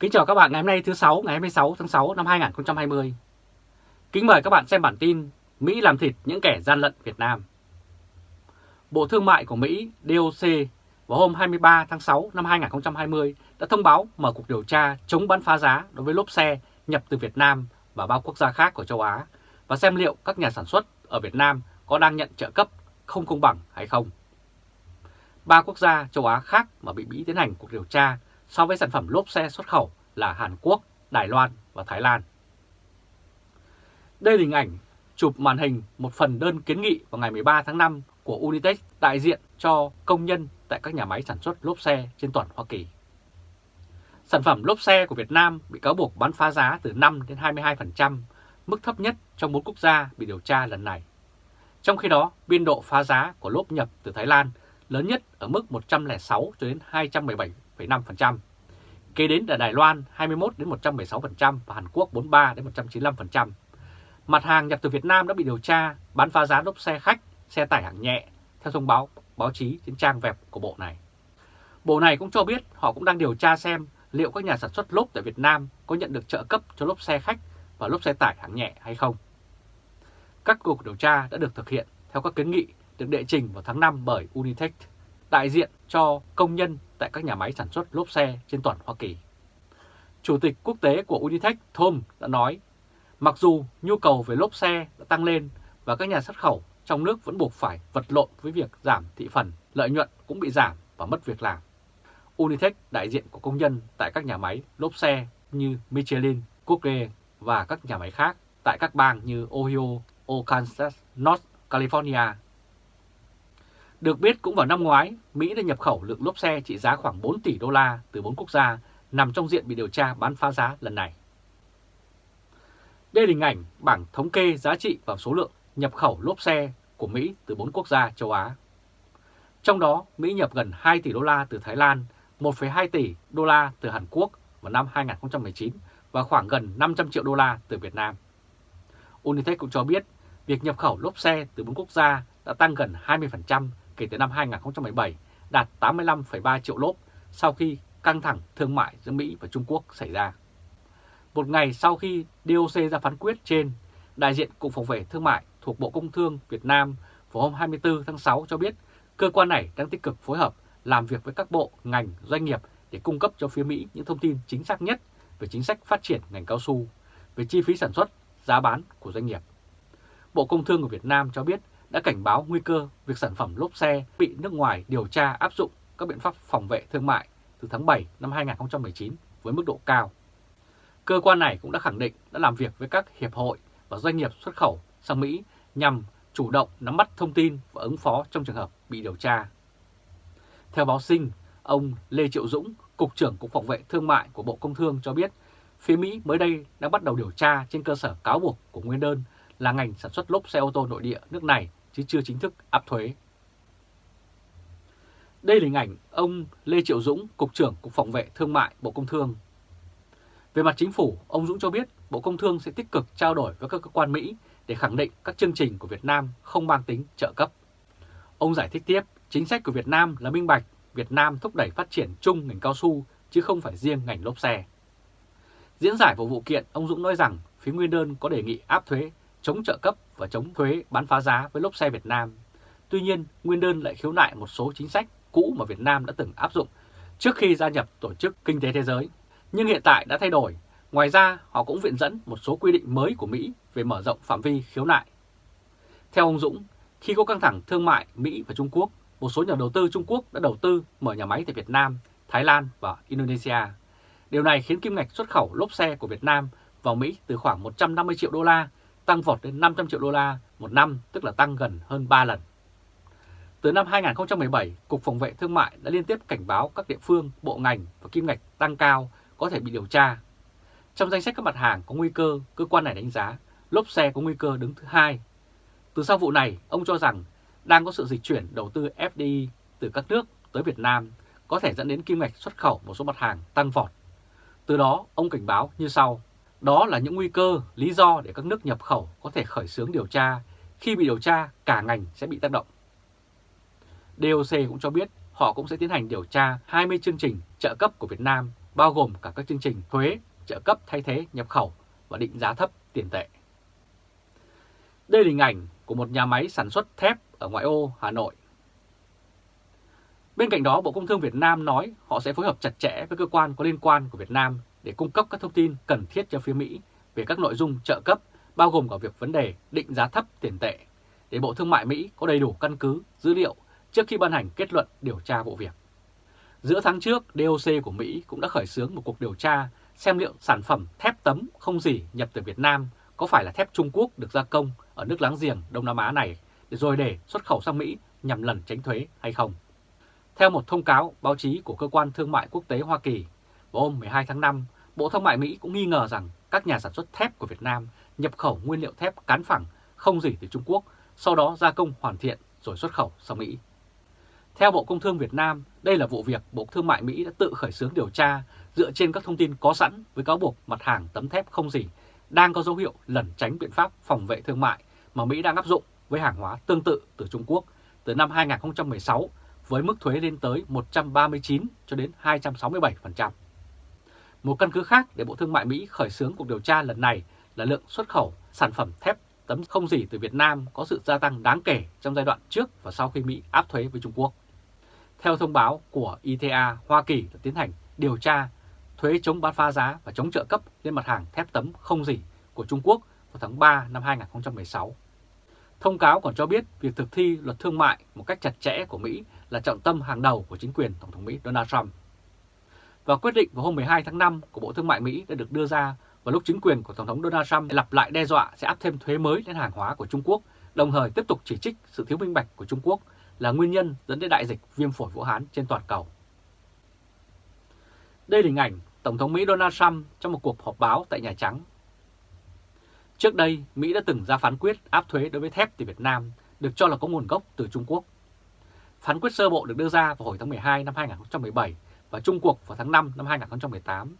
Kính chào các bạn ngày hôm nay thứ 6 ngày 26 tháng 6 năm 2020. Kính mời các bạn xem bản tin Mỹ làm thịt những kẻ gian lận Việt Nam. Bộ Thương mại của Mỹ DOC vào hôm 23 tháng 6 năm 2020 đã thông báo mở cuộc điều tra chống bán phá giá đối với lốp xe nhập từ Việt Nam và bao quốc gia khác của châu Á và xem liệu các nhà sản xuất ở Việt Nam có đang nhận trợ cấp không công bằng hay không. Ba quốc gia châu Á khác mà bị Mỹ tiến hành cuộc điều tra so với sản phẩm lốp xe xuất khẩu là Hàn Quốc, Đài Loan và Thái Lan. Đây là hình ảnh chụp màn hình một phần đơn kiến nghị vào ngày 13 tháng 5 của Unitech đại diện cho công nhân tại các nhà máy sản xuất lốp xe trên toàn Hoa Kỳ. Sản phẩm lốp xe của Việt Nam bị cáo buộc bán phá giá từ 5 đến 22%, mức thấp nhất trong bốn quốc gia bị điều tra lần này. Trong khi đó, biên độ phá giá của lốp nhập từ Thái Lan lớn nhất ở mức 106 cho đến 217,5%. Kế đến là Đài Loan 21 đến 116% và Hàn Quốc 43 đến 195%. Mặt hàng nhập từ Việt Nam đã bị điều tra bán phá giá lốp xe khách, xe tải hạng nhẹ theo thông báo báo chí trên trang web của bộ này. Bộ này cũng cho biết họ cũng đang điều tra xem liệu các nhà sản xuất lốp tại Việt Nam có nhận được trợ cấp cho lốp xe khách và lốp xe tải hạng nhẹ hay không. Các cuộc điều tra đã được thực hiện theo các kiến nghị được đệ trình vào tháng 5 bởi Unitech, đại diện cho công nhân tại các nhà máy sản xuất lốp xe trên toàn Hoa Kỳ. Chủ tịch quốc tế của Unitech Tom đã nói, mặc dù nhu cầu về lốp xe đã tăng lên và các nhà xuất khẩu trong nước vẫn buộc phải vật lộn với việc giảm thị phần, lợi nhuận cũng bị giảm và mất việc làm. Unitech đại diện của công nhân tại các nhà máy lốp xe như Michelin, Google và các nhà máy khác tại các bang như Ohio, Arkansas, North California. Được biết cũng vào năm ngoái, Mỹ đã nhập khẩu lượng lốp xe trị giá khoảng 4 tỷ đô la từ 4 quốc gia nằm trong diện bị điều tra bán phá giá lần này. Đây là hình ảnh bảng thống kê giá trị và số lượng nhập khẩu lốp xe của Mỹ từ 4 quốc gia châu Á. Trong đó, Mỹ nhập gần 2 tỷ đô la từ Thái Lan, 1,2 tỷ đô la từ Hàn Quốc vào năm 2019 và khoảng gần 500 triệu đô la từ Việt Nam. Unitech cũng cho biết việc nhập khẩu lốp xe từ 4 quốc gia đã tăng gần 20% kể từ năm 2017, đạt 85,3 triệu lốp sau khi căng thẳng thương mại giữa Mỹ và Trung Quốc xảy ra. Một ngày sau khi DOC ra phán quyết trên, đại diện Cục Phòng vệ Thương mại thuộc Bộ Công Thương Việt Nam vào hôm 24 tháng 6 cho biết cơ quan này đang tích cực phối hợp làm việc với các bộ, ngành, doanh nghiệp để cung cấp cho phía Mỹ những thông tin chính xác nhất về chính sách phát triển ngành cao su, về chi phí sản xuất, giá bán của doanh nghiệp. Bộ Công Thương của Việt Nam cho biết đã cảnh báo nguy cơ việc sản phẩm lốp xe bị nước ngoài điều tra áp dụng các biện pháp phòng vệ thương mại từ tháng 7 năm 2019 với mức độ cao. Cơ quan này cũng đã khẳng định đã làm việc với các hiệp hội và doanh nghiệp xuất khẩu sang Mỹ nhằm chủ động nắm bắt thông tin và ứng phó trong trường hợp bị điều tra. Theo báo Sinh, ông Lê Triệu Dũng, Cục trưởng Cục Phòng vệ Thương mại của Bộ Công Thương cho biết, phía Mỹ mới đây đã bắt đầu điều tra trên cơ sở cáo buộc của nguyên đơn là ngành sản xuất lốp xe ô tô nội địa nước này chứ chưa chính thức áp thuế. Đây là hình ảnh ông Lê Triệu Dũng, Cục trưởng Cục Phòng vệ Thương mại Bộ Công Thương. Về mặt chính phủ, ông Dũng cho biết Bộ Công Thương sẽ tích cực trao đổi với các cơ quan Mỹ để khẳng định các chương trình của Việt Nam không mang tính trợ cấp. Ông giải thích tiếp, chính sách của Việt Nam là minh bạch, Việt Nam thúc đẩy phát triển chung ngành cao su chứ không phải riêng ngành lốp xe. Diễn giải của vụ kiện, ông Dũng nói rằng phía nguyên đơn có đề nghị áp thuế chống trợ cấp và chống thuế bán phá giá với lốp xe Việt Nam. Tuy nhiên, nguyên đơn lại khiếu nại một số chính sách cũ mà Việt Nam đã từng áp dụng trước khi gia nhập Tổ chức Kinh tế Thế giới, nhưng hiện tại đã thay đổi. Ngoài ra, họ cũng viện dẫn một số quy định mới của Mỹ về mở rộng phạm vi khiếu nại. Theo ông Dũng, khi có căng thẳng thương mại Mỹ và Trung Quốc, một số nhà đầu tư Trung Quốc đã đầu tư mở nhà máy tại Việt Nam, Thái Lan và Indonesia. Điều này khiến kim ngạch xuất khẩu lốp xe của Việt Nam vào Mỹ từ khoảng 150 triệu đô la tăng vọt đến 500 triệu đô la một năm, tức là tăng gần hơn 3 lần. Từ năm 2017, Cục Phòng vệ Thương mại đã liên tiếp cảnh báo các địa phương, bộ ngành và kim ngạch tăng cao có thể bị điều tra. Trong danh sách các mặt hàng có nguy cơ, cơ quan này đánh giá lốp xe có nguy cơ đứng thứ hai. Từ sau vụ này, ông cho rằng đang có sự dịch chuyển đầu tư FDI từ các nước tới Việt Nam có thể dẫn đến kim ngạch xuất khẩu một số mặt hàng tăng vọt. Từ đó, ông cảnh báo như sau. Đó là những nguy cơ, lý do để các nước nhập khẩu có thể khởi xướng điều tra. Khi bị điều tra, cả ngành sẽ bị tác động. DOC cũng cho biết họ cũng sẽ tiến hành điều tra 20 chương trình trợ cấp của Việt Nam bao gồm cả các chương trình thuế, trợ cấp thay thế nhập khẩu và định giá thấp tiền tệ. Đây là hình ảnh của một nhà máy sản xuất thép ở ngoại ô Hà Nội. Bên cạnh đó, Bộ Công Thương Việt Nam nói họ sẽ phối hợp chặt chẽ với cơ quan có liên quan của Việt Nam để cung cấp các thông tin cần thiết cho phía Mỹ về các nội dung trợ cấp, bao gồm cả việc vấn đề định giá thấp tiền tệ, để Bộ Thương mại Mỹ có đầy đủ căn cứ, dữ liệu trước khi ban hành kết luận điều tra vụ việc. Giữa tháng trước, DOC của Mỹ cũng đã khởi xướng một cuộc điều tra xem liệu sản phẩm thép tấm không gì nhập từ Việt Nam có phải là thép Trung Quốc được gia công ở nước láng giềng Đông Nam Á này để rồi để xuất khẩu sang Mỹ nhằm lần tránh thuế hay không. Theo một thông cáo báo chí của Cơ quan Thương mại Quốc tế Hoa Kỳ, vào hôm 12 tháng 5, Bộ Thương mại Mỹ cũng nghi ngờ rằng các nhà sản xuất thép của Việt Nam nhập khẩu nguyên liệu thép cán phẳng không gì từ Trung Quốc, sau đó gia công hoàn thiện rồi xuất khẩu sang Mỹ. Theo Bộ Công Thương Việt Nam, đây là vụ việc Bộ Thương mại Mỹ đã tự khởi xướng điều tra dựa trên các thông tin có sẵn với cáo buộc mặt hàng tấm thép không gì đang có dấu hiệu lẩn tránh biện pháp phòng vệ thương mại mà Mỹ đang áp dụng với hàng hóa tương tự từ Trung Quốc từ năm 2016 với mức thuế lên tới 139 cho đến 267%. Một căn cứ khác để Bộ Thương mại Mỹ khởi xướng cuộc điều tra lần này là lượng xuất khẩu sản phẩm thép tấm không gì từ Việt Nam có sự gia tăng đáng kể trong giai đoạn trước và sau khi Mỹ áp thuế với Trung Quốc. Theo thông báo của ITA, Hoa Kỳ đã tiến hành điều tra thuế chống bán phá giá và chống trợ cấp lên mặt hàng thép tấm không gì của Trung Quốc vào tháng 3 năm 2016. Thông cáo còn cho biết việc thực thi luật thương mại một cách chặt chẽ của Mỹ là trọng tâm hàng đầu của chính quyền Tổng thống Mỹ Donald Trump. Và quyết định vào hôm 12 tháng 5 của Bộ Thương mại Mỹ đã được đưa ra vào lúc chính quyền của Tổng thống Donald Trump lặp lại đe dọa sẽ áp thêm thuế mới lên hàng hóa của Trung Quốc, đồng thời tiếp tục chỉ trích sự thiếu minh bạch của Trung Quốc là nguyên nhân dẫn đến đại dịch viêm phổi Vũ Hán trên toàn cầu. Đây là hình ảnh Tổng thống Mỹ Donald Trump trong một cuộc họp báo tại Nhà Trắng. Trước đây, Mỹ đã từng ra phán quyết áp thuế đối với thép từ Việt Nam, được cho là có nguồn gốc từ Trung Quốc. Phán quyết sơ bộ được đưa ra vào hồi tháng 12 năm 2017 và Trung cuộc vào tháng 5 năm 2018.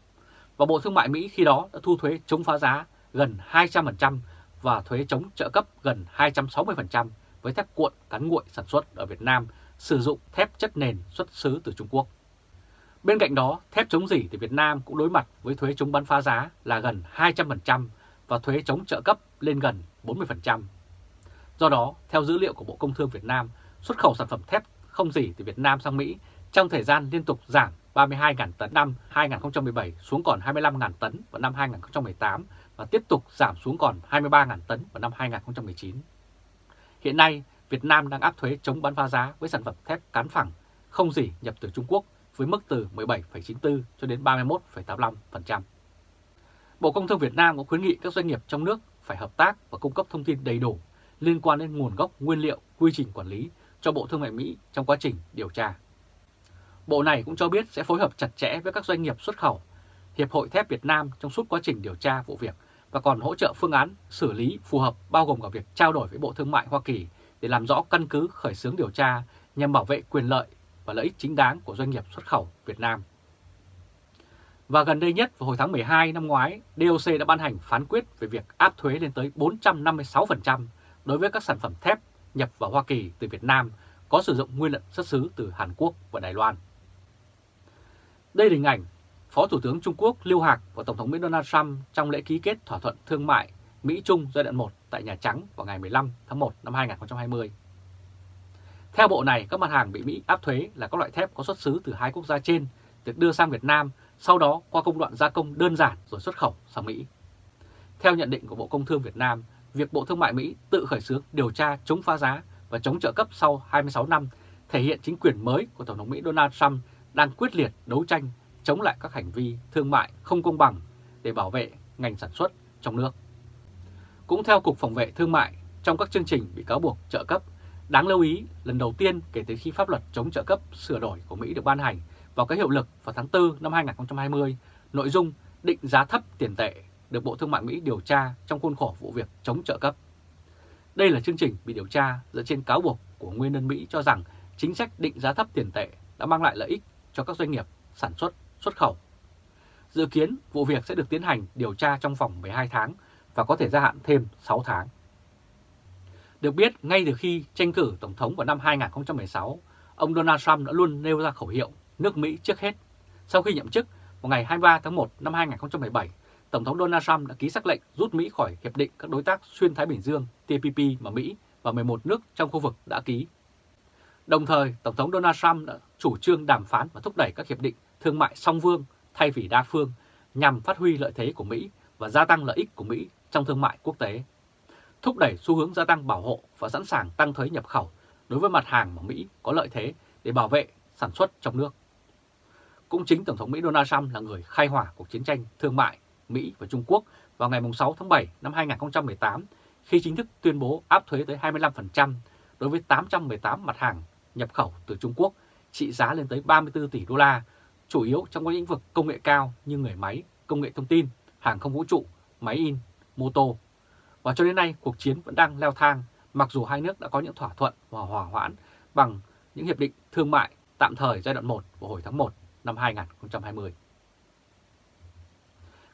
Và Bộ Thương mại Mỹ khi đó đã thu thuế chống phá giá gần 200% và thuế chống trợ cấp gần 260% với thép cuộn cán nguội sản xuất ở Việt Nam sử dụng thép chất nền xuất xứ từ Trung Quốc. Bên cạnh đó, thép chống dỉ thì Việt Nam cũng đối mặt với thuế chống bán phá giá là gần 200% và thuế chống trợ cấp lên gần 40%. Do đó, theo dữ liệu của Bộ Công Thương Việt Nam, xuất khẩu sản phẩm thép không dỉ từ Việt Nam sang Mỹ trong thời gian liên tục giảm 32.000 tấn năm 2017 xuống còn 25.000 tấn vào năm 2018 và tiếp tục giảm xuống còn 23.000 tấn vào năm 2019. Hiện nay, Việt Nam đang áp thuế chống bán phá giá với sản phẩm thép cán phẳng không gì nhập từ Trung Quốc với mức từ 17,94 cho đến 31,85%. Bộ Công Thương Việt Nam cũng khuyến nghị các doanh nghiệp trong nước phải hợp tác và cung cấp thông tin đầy đủ liên quan đến nguồn gốc nguyên liệu, quy trình quản lý cho Bộ Thương mại Mỹ trong quá trình điều tra. Bộ này cũng cho biết sẽ phối hợp chặt chẽ với các doanh nghiệp xuất khẩu, Hiệp hội Thép Việt Nam trong suốt quá trình điều tra vụ việc và còn hỗ trợ phương án xử lý phù hợp bao gồm cả việc trao đổi với Bộ Thương mại Hoa Kỳ để làm rõ căn cứ khởi xướng điều tra nhằm bảo vệ quyền lợi và lợi ích chính đáng của doanh nghiệp xuất khẩu Việt Nam. Và gần đây nhất vào hồi tháng 12 năm ngoái, DOC đã ban hành phán quyết về việc áp thuế lên tới 456% đối với các sản phẩm thép nhập vào Hoa Kỳ từ Việt Nam có sử dụng nguyên liệu xuất xứ từ Hàn Quốc và Đài Loan. Đây là hình ảnh Phó Thủ tướng Trung Quốc Lưu Hạc và Tổng thống Mỹ Donald Trump trong lễ ký kết thỏa thuận thương mại Mỹ-Trung giai đoạn 1 tại Nhà Trắng vào ngày 15 tháng 1 năm 2020. Theo bộ này, các mặt hàng bị Mỹ áp thuế là các loại thép có xuất xứ từ hai quốc gia trên được đưa sang Việt Nam, sau đó qua công đoạn gia công đơn giản rồi xuất khẩu sang Mỹ. Theo nhận định của Bộ Công Thương Việt Nam, việc Bộ Thương mại Mỹ tự khởi xướng điều tra chống phá giá và chống trợ cấp sau 26 năm thể hiện chính quyền mới của Tổng thống Mỹ Donald Trump đang quyết liệt đấu tranh chống lại các hành vi thương mại không công bằng để bảo vệ ngành sản xuất trong nước. Cũng theo Cục Phòng vệ Thương mại, trong các chương trình bị cáo buộc trợ cấp Đáng lưu ý, lần đầu tiên kể từ khi pháp luật chống trợ cấp sửa đổi của Mỹ được ban hành vào cái hiệu lực vào tháng 4 năm 2020, nội dung định giá thấp tiền tệ được Bộ Thương mại Mỹ điều tra trong khuôn khổ vụ việc chống trợ cấp. Đây là chương trình bị điều tra dựa trên cáo buộc của nguyên nhân Mỹ cho rằng chính sách định giá thấp tiền tệ đã mang lại lợi ích cho các doanh nghiệp sản xuất, xuất khẩu. Dự kiến vụ việc sẽ được tiến hành điều tra trong vòng 12 tháng và có thể gia hạn thêm 6 tháng. Được biết, ngay từ khi tranh cử Tổng thống vào năm 2016, ông Donald Trump đã luôn nêu ra khẩu hiệu nước Mỹ trước hết. Sau khi nhậm chức, vào ngày 23 tháng 1 năm 2017, Tổng thống Donald Trump đã ký sắc lệnh rút Mỹ khỏi Hiệp định các đối tác xuyên Thái Bình Dương TPP mà Mỹ và 11 nước trong khu vực đã ký. Đồng thời, Tổng thống Donald Trump đã chủ trương đàm phán và thúc đẩy các hiệp định thương mại song phương thay vì đa phương nhằm phát huy lợi thế của Mỹ và gia tăng lợi ích của Mỹ trong thương mại quốc tế, thúc đẩy xu hướng gia tăng bảo hộ và sẵn sàng tăng thuế nhập khẩu đối với mặt hàng mà Mỹ có lợi thế để bảo vệ sản xuất trong nước. Cũng chính Tổng thống Mỹ Donald Trump là người khai hỏa cuộc chiến tranh thương mại Mỹ và Trung Quốc vào ngày 6 tháng 7 năm 2018 khi chính thức tuyên bố áp thuế tới 25% đối với 818 mặt hàng nhập khẩu từ Trung Quốc trị giá lên tới 34 tỷ đô la, chủ yếu trong các lĩnh vực công nghệ cao như người máy, công nghệ thông tin, hàng không vũ trụ, máy in, mô tô. Và cho đến nay, cuộc chiến vẫn đang leo thang, mặc dù hai nước đã có những thỏa thuận và hòa hoãn bằng những hiệp định thương mại tạm thời giai đoạn 1 vào hồi tháng 1 năm 2020.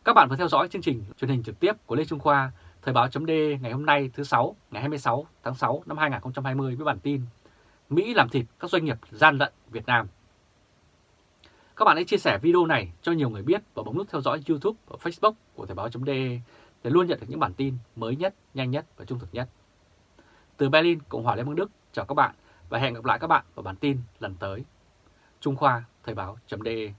Các bạn vừa theo dõi chương trình truyền hình trực tiếp của Lê Trung Khoa, Thời báo chấm ngày hôm nay thứ 6, ngày 26 tháng 6 năm 2020 với bản tin Mỹ làm thịt các doanh nghiệp gian lận Việt Nam. Các bạn hãy chia sẻ video này cho nhiều người biết và bấm nút theo dõi YouTube và Facebook của Thời báo.de để luôn nhận được những bản tin mới nhất, nhanh nhất và trung thực nhất. Từ Berlin, Cộng hòa Liên bang Đức, chào các bạn và hẹn gặp lại các bạn vào bản tin lần tới. Trung Khoa, Thời báo.de